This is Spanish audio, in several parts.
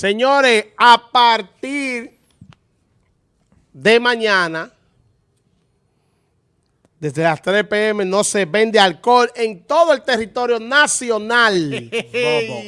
Señores, a partir de mañana, desde las 3 pm, no se vende alcohol en todo el territorio nacional. Bobo.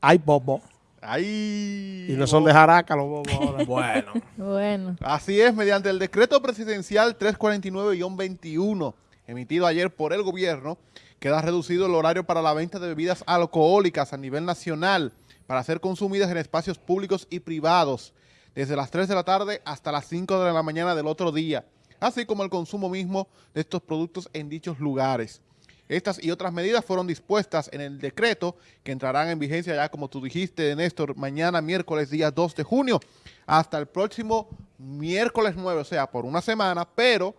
Ay, bobo. Ay. Y no son de jaraca los bobos ahora. Bueno. Bueno. Así es, mediante el decreto presidencial 349-21, emitido ayer por el gobierno, queda reducido el horario para la venta de bebidas alcohólicas a nivel nacional para ser consumidas en espacios públicos y privados, desde las 3 de la tarde hasta las 5 de la mañana del otro día, así como el consumo mismo de estos productos en dichos lugares. Estas y otras medidas fueron dispuestas en el decreto que entrarán en vigencia ya, como tú dijiste, Néstor, mañana miércoles día 2 de junio, hasta el próximo miércoles 9, o sea, por una semana, pero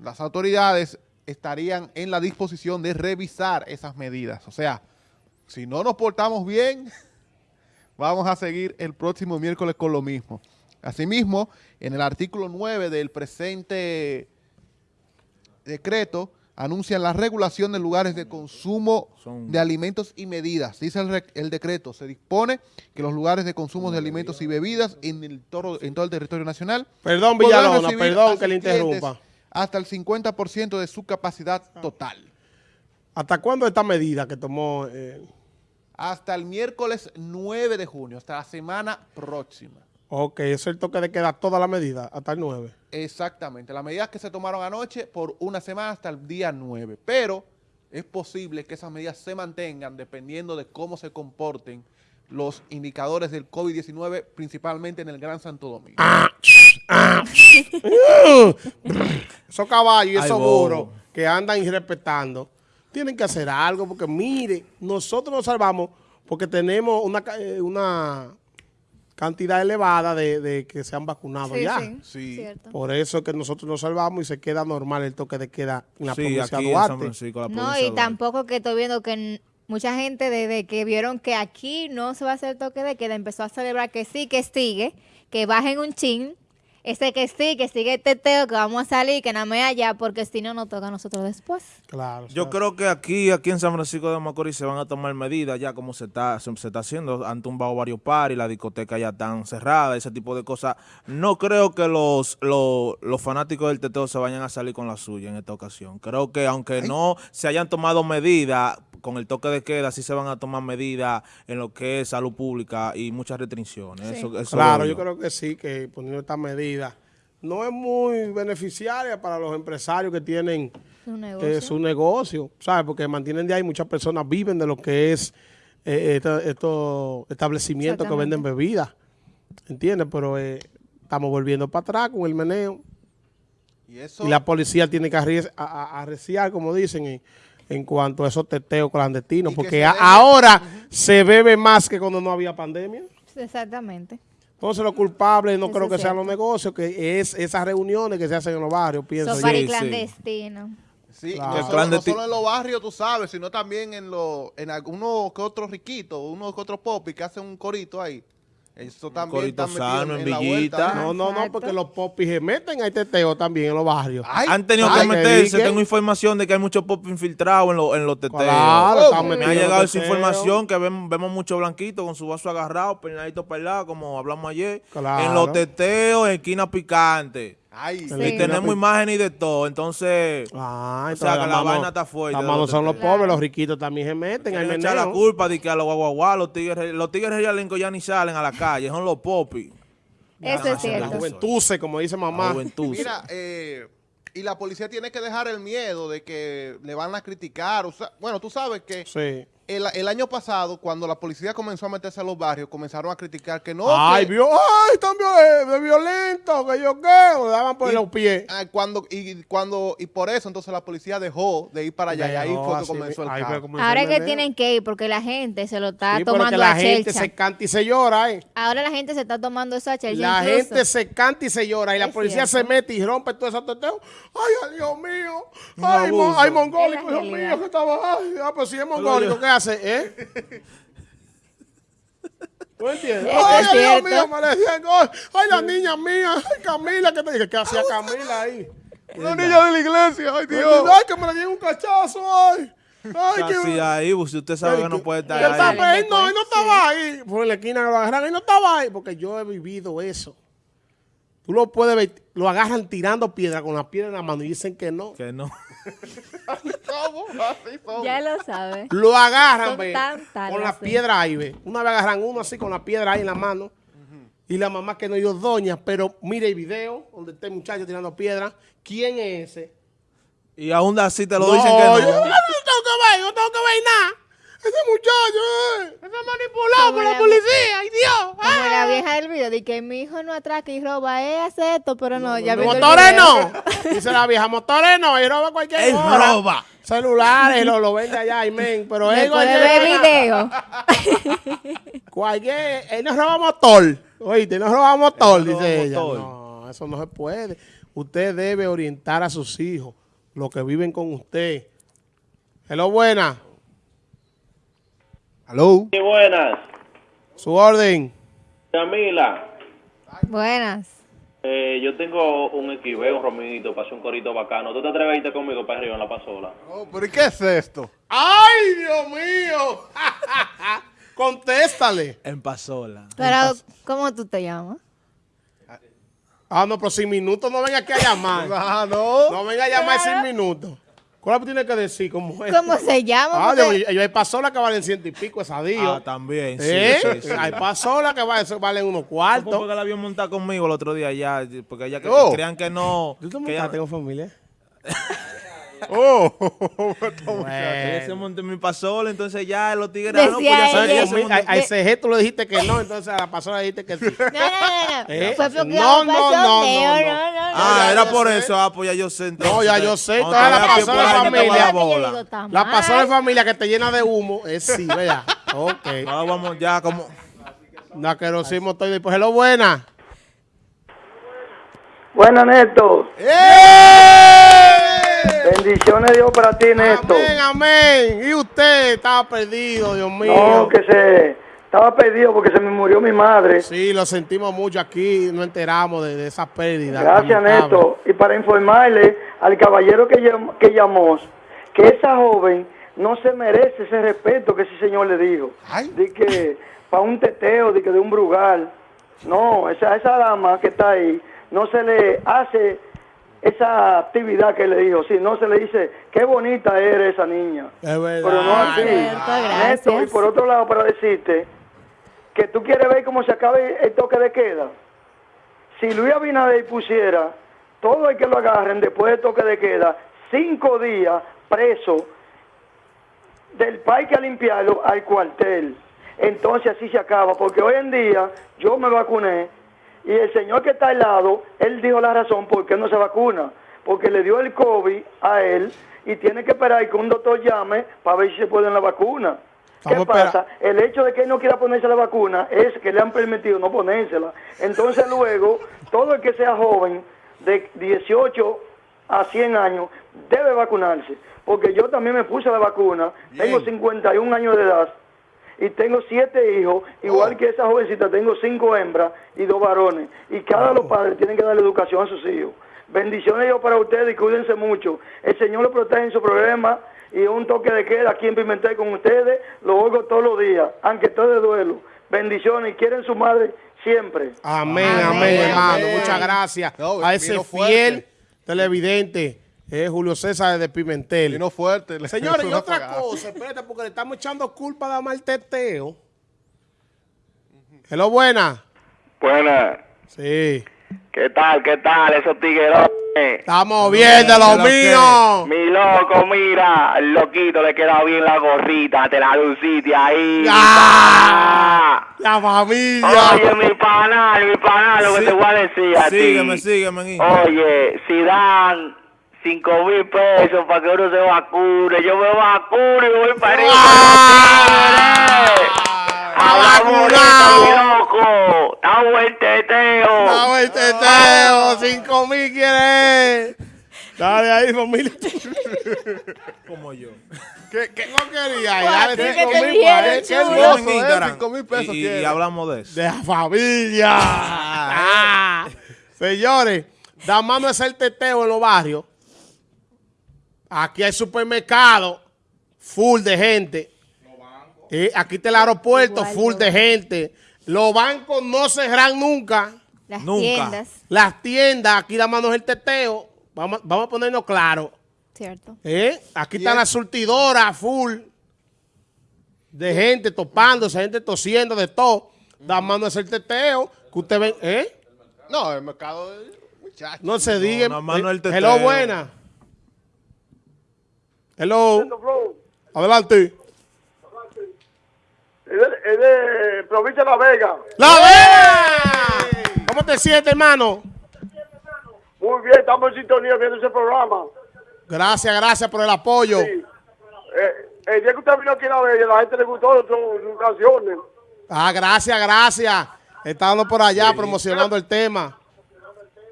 las autoridades estarían en la disposición de revisar esas medidas. O sea, si no nos portamos bien, vamos a seguir el próximo miércoles con lo mismo. Asimismo, en el artículo 9 del presente decreto, anuncian la regulación de lugares de consumo de alimentos y medidas. Dice el, decreto, se dispone que los lugares de consumo de alimentos y bebidas en, el toro- en todo el territorio nacional Perdón, Villalona, perdón que le interrumpa. Hasta el 50% de su capacidad total. ¿Hasta cuándo esta medida que tomó? eh, Hasta el miércoles 9 de junio, hasta la semana próxima. ok, es el toque de queda toda la medida, hasta el 9. Exactamente, las medidas que se tomaron anoche por una semana hasta el día 9, pero es posible que esas medidas se mantengan dependiendo de cómo se comporten los indicadores del COVID-19, principalmente en el Gran Santo Domingo. Esos caballos y esos burros que andan irrespetando, tienen que hacer algo porque mire, nosotros nos salvamos porque tenemos una, ca- eh, una cantidad elevada de, de que se han vacunado Sí, ya. sí, Sí. cierto. Por eso es que nosotros nos salvamos y se queda normal el toque de queda en la Sí, provincia aquí de en San Duarte. Francisco, la No, provincia y de Duarte. tampoco que estoy viendo que mucha gente desde que vieron que aquí no se va a hacer toque de queda, empezó a celebrar que sí, que sigue, que bajen un chin, ese que sí, que sigue el teteo, que vamos a salir, que nada más allá, porque si no nos toca a nosotros después. Claro. Yo creo que aquí, aquí en San Francisco de Macorís se van a tomar medidas ya como se está, se, se está haciendo. Han tumbado varios paris, las discotecas ya están cerradas, ese tipo de cosas. No creo que los, los, los fanáticos del teteo se vayan a salir con la suya en esta ocasión. Creo que aunque no se hayan tomado medidas con el toque de queda, sí se van a tomar medidas en lo que es salud pública y muchas restricciones. Sí. Eso, eso Claro, yo creo que sí, que poniendo esta medida no es muy beneficiaria para los empresarios que tienen Su eh, negocio. su negocio, ¿sabes? Porque mantienen de ahí, muchas personas viven de lo que es eh, estos establecimientos que venden bebidas, ¿entiendes? Pero eh, estamos volviendo para atrás con el meneo Y eso, y la policía tiene que arreciar, como dicen, en, en cuanto a esos teteos clandestinos, porque se ahora se bebe más que cuando no había pandemia. Exactamente. Entonces los culpables no Eso creo que sean los negocios, que es esas reuniones que se hacen en los barrios, pienso paris sí. clandestinos. sí, Claro. no, El solo, clandesti- no solo en los barrios, tú sabes, sino también en, los en algunos que otros riquitos, unos que otros popis que hacen un corito ahí. Eso también está sano, en Villita. ¿eh? No, no, no, porque los popis se meten a teteo también en los barrios. Ay, Han tenido ay, que meterse. que Tengo información de que hay muchos pop infiltrados en, los en los teteos. Claro, Oh, me ha llegado esa información que ven- vemos mucho blanquito con su vaso agarrado, peinadito para el lado, como hablamos ayer. Claro. En los teteos, en esquina picante. Ay, Sí. Y tenemos imágenes y de todo. Entonces, Ah, O sea, que la mano- vaina está fuerte manos los son los pobres, los riquitos también se meten quieren echar la culpa de que a los guaguaguas, los tigres, los tigres realenco ya ni salen a la calle, son los popis. Eso es La cierto. juventud, como dice La mamá. juventud. Mira, eh, y la policía tiene que dejar el miedo de que le van a criticar. o sea, bueno, tú sabes que Sí. El, el año pasado, cuando la policía comenzó a meterse a los barrios, comenzaron a criticar que no. Ay, que- vio, ay, están viol- de violentos, que yo qué, le daban por y- los pies. ah, cuando, y, cuando, y por eso entonces la policía dejó de ir para allá y ahí fue que comenzó el comenzó Ahora es que tienen que ir porque la gente se lo está Sí, tomando la a gente chelcha. se canta y se llora, ¿eh? Ahora la gente se está tomando eso a chelcha. La incluso. gente se canta y se llora y la policía cierto. se mete y rompe todo ese teteo. Ay, ay, Dios mío. Ay, mo- abuso. ay, mongólico, Dios mío, que estaba. Ay, ah, pues si es mongólico, ¿qué hace? ¿Eh? ¿Tú entiendes? Ay, Dios mío, me decían, ay, ay, la niña mía, ay, Camila, ¿qué te dije? ¿Qué hacía Camila ahí? Una niña de la iglesia, ay Dios. Ay, que me le dieron un cachazo, ay. Ay, Casi ahí, pues, si usted sabe que no puede estar ahí. Él no, él no estaba ahí. Por en la esquina lo agarran, él no estaba ahí. Porque yo he vivido eso. Tú lo puedes ver, lo agarran tirando piedra con la piedra en la mano y dicen que no. Que no. Así somos. Ya lo sabe. Lo agarran, Son ve, con la las- piedra ahí, ve. Una vez agarran uno así con la piedra ahí en la mano. Y la mamá que no dio doña, pero mire el video donde está el muchacho tirando piedra. ¿Quién es ese? Y aún así te lo no, dicen que no. yo no tengo que ver, yo no tengo que ver nada. Ese muchacho, eh, está manipulado Como por la la- policía. ¡Ay, Dios! Como la vieja del video, de que mi hijo no atraca y roba, él hace esto, pero no, ya viendo el Motores no. Dice la vieja, motores no. Y roba cualquier Él hora. roba. Celulares, lo, lo vende allá, y men. Pero él cualquier ver video. Cualquier, él nos roba motor. Oíste, nos roba motor, Él dice roba ella. motor. No, eso no se puede. Usted debe orientar a sus hijos, los que viven con usted. Hello, buena. Hello. Sí, buenas. Su orden. Camila, Buenas. Eh, yo tengo un equive, un para hacer un corito bacano. ¿Tú te atreves a irte conmigo para arriba en la pasola? Oh, ¿Pero y qué es esto? ¡Ay, Dios mío! Contéstale. En Pasola. Pero, ¿cómo tú te llamas? Ah, no, pero sin minutos no venga aquí a llamar. Ah, no. No venga a llamar sin minutos. ¿Cuál tiene que decir? ¿Cómo es? ¿Cómo se llama? Ah, Porque- ellos hay pasola que valen ciento y pico, esa Ah, también. Sí, ¿Eh? sí, sí. Hay pasola que valen, unos cuartos. porque la vio montar conmigo el otro día ya, porque ella que- Oh. creían que no. ¿Tú te ella, montaste con familia? Oh. montó en mi pasola, entonces ya los tigres. Decía ah, no, pues ya que montó- A, a ese gesto le dijiste que no, entonces a la pasola le dijiste que sí. No, no, no, no. ¿Eh? Fue porque No, no, no, no, no, no. no, no, no. Ah, era por sé. eso. Ah, pues ya yo sé. entonces, No, ya yo sé, toda te la vea que pasola de familia. bola. La pasola de familia que te llena de humo es sí, ¿verdad? Ok. Ahora vamos ya como. La querosimo estoy después. Hello, buena. Buenas, Néstor. ¡Eh! Bendiciones Dios para ti, Néstor. Amén, amén. Y usted estaba perdido, Dios mío. No, que se estaba perdido porque se me murió mi madre. Sí, lo sentimos mucho aquí, no enteramos de, de esa pérdida. Gracias. Néstor. Y para informarle al caballero que, llam- que llamó que esa joven no se merece ese respeto que ese señor le dijo. Ay. De que para un teteo, de que de un brugal. No, esa, esa dama que está ahí no se le hace esa actividad que le dijo. Sí, no se le dice, qué bonita eres esa niña. Es verdad. Pero no así. Y por otro lado, para decirte que tú quieres ver cómo se acaba el toque de queda. Si Luis Abinader pusiera todo el que lo agarren después del toque de queda, cinco días preso del parque a limpiarlo al cuartel. Entonces así se acaba, porque hoy en día yo me vacuné y el señor que está al lado, él dijo la razón por qué no se vacuna, porque le dio el COVID a él y tiene que esperar que un doctor llame para ver si se puede la vacuna. ¿Qué Vamos pasa? El hecho de que él no quiera ponerse la vacuna es que le han permitido no ponérsela. Entonces luego, todo el que sea joven, de 18 a 100 años, debe vacunarse. Porque yo también me puse la vacuna, tengo 51 años de edad y tengo siete hijos, igual que esa jovencita, tengo cinco hembras y dos varones. Y cada los padres tienen que darle educación a sus hijos. Bendiciones yo para ustedes y cuídense mucho. El Señor lo protege en su problema y un toque de queda aquí en Pimentel con ustedes, lo oigo todos los días, aunque estoy de duelo. Bendiciones y quieren su madre siempre. Amén, Amén. amén, hermano. Amén. Muchas gracias No, a ese fiel fuerte. televidente, eh, Julio César de Pimentel. Vino fuerte. Señores, y otra apagada. cosa, espérate, porque le estamos echando culpa de mal teteo. Hello, buena. Buenas. Sí. ¿Qué tal? ¿Qué tal? Esos tiguerones. Estamos bien de lo ¿Qué lo que? mío. Mi loco, mira, el loquito le queda bien la gorrita, te la luciste ahí. ¡Ah! La familia. Oye, mi panal, mi panal, lo que te voy a decir a Sígueme, ti. sígueme, hijo. Oye, si dan cinco mil pesos para que uno se vacune, yo me vacuno y voy para arriba. ¡Ah! Loco. Estamos en teteo. Dame el teteo. Cinco mil quieres. Dale ahí, familia. Como yo. ¿Qué, qué? No quería. Dale ¿qué cinco mil él. Qué hermoso. En Cinco mil pesos y, y hablamos de eso. De la familia. Ah. Señores, da mano es el teteo en los barrios. Aquí hay supermercado, full de gente. Eh, aquí está el aeropuerto, Igual, full de gente. Los bancos no cerran nunca. Las Nunca. tiendas, Las tiendas, aquí la mano es el teteo. Vamos, vamos a ponernos claro. ¿cierto? ¿eh? Aquí están es- las surtidoras full de gente topándose, gente tosiendo, de todo. La mano es el teteo. Que usted ve, ¿eh? No, el mercado de muchachos. No se diga. nada más no el teteo. Hello, buena. Hello. Adelante. Es de, es de provincia de La Vega. ¡La Vega! ¿Cómo te sientes, hermano? Muy bien, estamos en sintonía viendo ese programa. Gracias, gracias por el apoyo. Sí. Eh, el día que usted vino aquí a La Vega, la gente le gustó sus, sus canciones. Ah, gracias, gracias. Estando por allá promocionando el tema.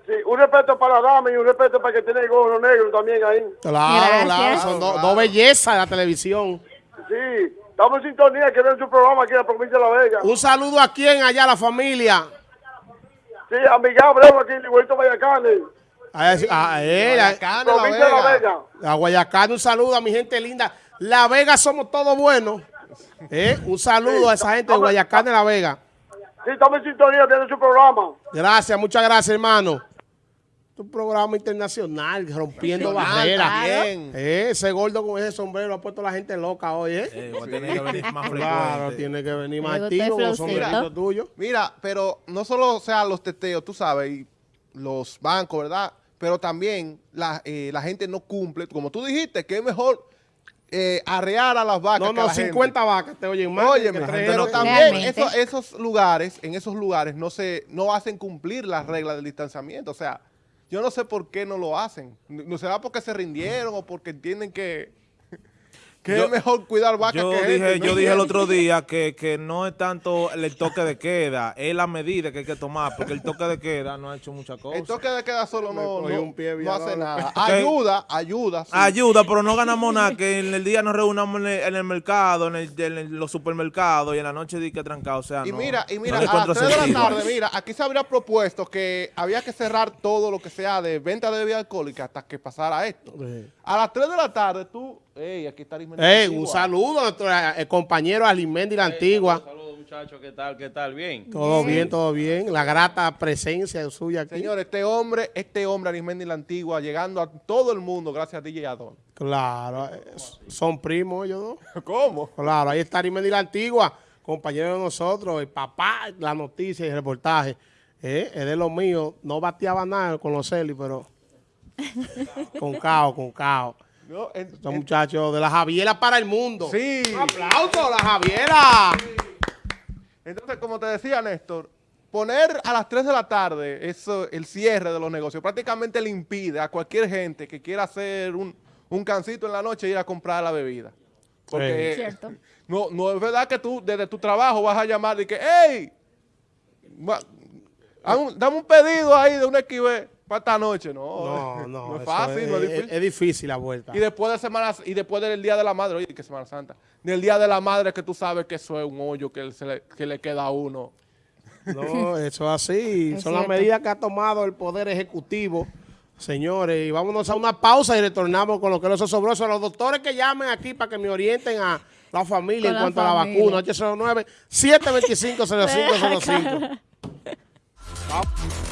Sí, un respeto para la dama y un respeto para que tiene el gorro negro también ahí. Claro, claro. Son dos bellezas de la televisión. Sí, estamos en sintonía que ven su programa aquí en la provincia de La Vega. Un saludo a quien allá, a la familia. Sí, a Miguel Abreu aquí en Igualito Vallacanes. A, a él, a, Guayacán, La Provincia de La Vega. Vega. a Guayacán, un saludo a mi gente linda. La Vega somos todos buenos. ¿Eh? Un saludo a esa gente de Guayacán de La Vega. Sí, estamos en sintonía viendo su programa. Gracias, muchas gracias, hermano. Un programa internacional, rompiendo barreras. también. Eh, ese gordo con ese sombrero ha puesto a la gente loca hoy, ¿eh? Eh, a tener que venir más Claro, frecuente. tiene que venir más activo con sombreritos tuyos. Mira, pero no solo sean los teteos, tú sabes, y los bancos, ¿verdad? Pero también la, eh, la gente no cumple. Como tú dijiste, que es mejor eh, arrear a las vacas No, que no, gente. 50 vacas te oyen más. Óyeme, que pero también esos, esos lugares, en esos lugares no se, no hacen cumplir las reglas del distanciamiento. O sea, yo no sé por qué no lo hacen. No será porque se rindieron o porque entienden que, que Yo- es mejor cuidar vacas que dije, gente, ¿me yo dije el otro día que, que no es tanto el toque de queda, es la medida que hay que tomar, porque el toque de queda no ha hecho muchas cosas. El toque de queda solo no, no, un pie, no hace nada. Ayuda, ayuda. sí. Ayuda, pero no ganamos nada, que en el día nos reunamos en el, en el mercado, en, el- en el- los supermercados y en la noche di que trancado, o sea, Y no- mira, y mira, a las encuentro 3 de la tarde, mira, aquí se habría propuesto que había que cerrar todo lo que sea de venta de bebida alcohólica hasta que pasara esto. Sí. A las 3 de la tarde, tú, ey, aquí está Arismendi Ey, Antigua. un saludo a nuestro eh, compañero Alimendi la Antigua. Saludos muchachos, ¿qué tal? ¿Qué tal? Bien. Todo bien, todo bien. La grata presencia suya aquí. Señores, este hombre, este hombre, Arismendi la Antigua, llegando a todo el mundo gracias a DJ Adon. Claro, eh, son primos ellos dos. ¿Cómo? Claro, ahí está Arimendi la Antigua, compañero de nosotros, el papá, la noticia y el reportaje. Eh, es de lo mío, no bateaba nada con los Celis, pero con cao, con cao. No, Estos muchachos de la Javiera para el mundo. Sí. Un aplauso a la Javiera. Entonces, como te decía Néstor, poner a las 3 de la tarde eso, el cierre de los negocios prácticamente le impide a cualquier gente que quiera hacer un, un cancito en la noche ir a comprar la bebida. Porque Cierto. no, no es verdad que tú desde tu trabajo vas a llamar y que, hey, dame un pedido ahí de un XB para esta noche. No, No, no, no es fácil, no es es, difícil. es difícil la vuelta. Y después de semana, y después del Día de la Madre, oye, que Semana Santa, del Día de la Madre que tú sabes que eso es un hoyo que, se le, que le queda a uno. No, eso es así. Es Son las medidas que ha tomado el Poder Ejecutivo. Señores, y vámonos a una pausa y retornamos con lo que es los osobrosos. Los doctores que llamen aquí para que me orienten a la familia Con en cuanto a la vacuna. 809-725-0505.